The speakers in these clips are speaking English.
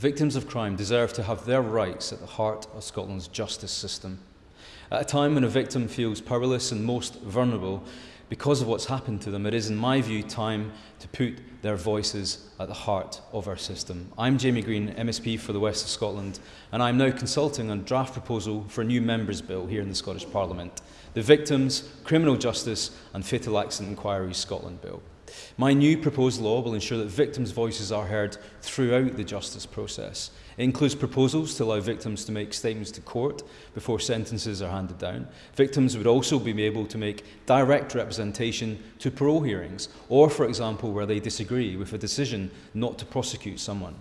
Victims of crime deserve to have their rights at the heart of Scotland's justice system. At a time when a victim feels powerless and most vulnerable because of what's happened to them, it is, in my view, time to put their voices at the heart of our system. I'm Jamie Greene, MSP for the West of Scotland, and I'm now consulting on a draft proposal for a new Members' Bill here in the Scottish Parliament, the Victims, Criminal Justice and Fatal Accident Inquiries Scotland Bill. My new proposed law will ensure that victims' voices are heard throughout the justice process. It includes proposals to allow victims to make statements to court before sentences are handed down. Victims would also be able to make direct representation to parole hearings, or, for example, where they disagree with a decision not to prosecute someone.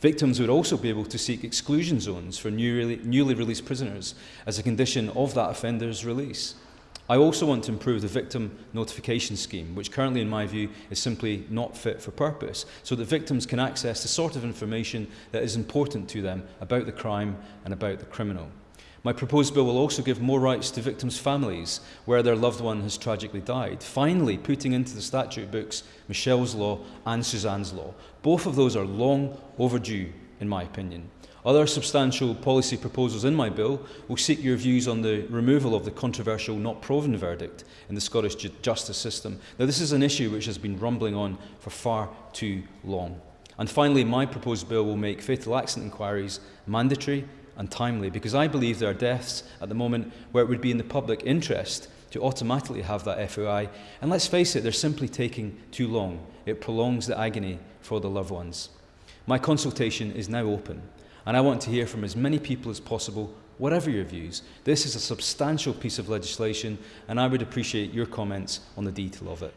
Victims would also be able to seek exclusion zones for newly, newly released prisoners as a condition of that offender's release. I also want to improve the victim notification scheme, which currently, in my view, is simply not fit for purpose, so that victims can access the sort of information that is important to them about the crime and about the criminal. My proposed bill will also give more rights to victims' families where their loved one has tragically died, finally putting into the statute books Michelle's Law and Suzanne's Law. Both of those are long overdue, in my opinion. Other substantial policy proposals in my bill will seek your views on the removal of the controversial not proven verdict in the Scottish ju justice system. Now, this is an issue which has been rumbling on for far too long. And finally, my proposed bill will make fatal accident inquiries mandatory and timely because I believe there are deaths at the moment where it would be in the public interest to automatically have that FAI. And let's face it, they're simply taking too long. It prolongs the agony for the loved ones. My consultation is now open and I want to hear from as many people as possible, whatever your views. This is a substantial piece of legislation and I would appreciate your comments on the detail of it.